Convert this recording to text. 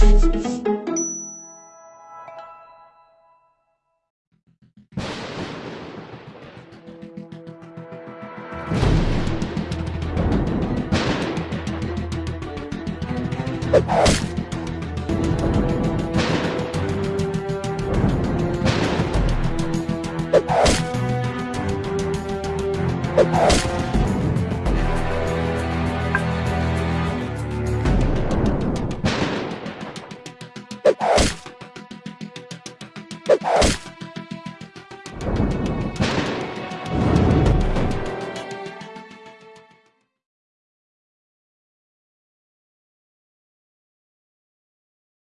you